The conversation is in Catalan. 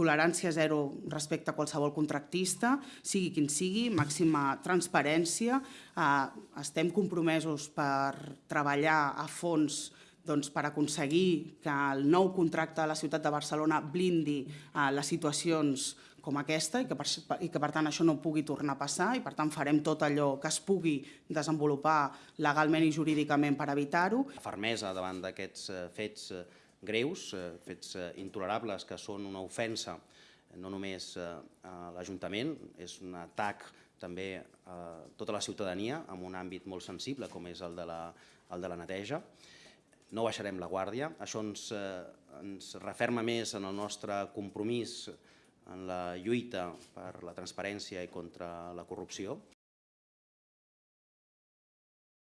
tolerància zero respecte a qualsevol contractista, sigui quin sigui, màxima transparència. Eh, estem compromesos per treballar a fons doncs, per aconseguir que el nou contracte de la ciutat de Barcelona blindi eh, les situacions com aquesta i que, per, i que per tant això no pugui tornar a passar i per tant farem tot allò que es pugui desenvolupar legalment i jurídicament per evitar-ho. Fermesa davant d'aquests eh, fets greus, eh, fets eh, intolerables que són una ofensa no només eh, a l'Ajuntament, és un atac també a tota la ciutadania en un àmbit molt sensible com és el de la, el de la neteja no baixarem la guàrdia. Això ens, eh, ens referma més en el nostre compromís en la lluita per la transparència i contra la corrupció.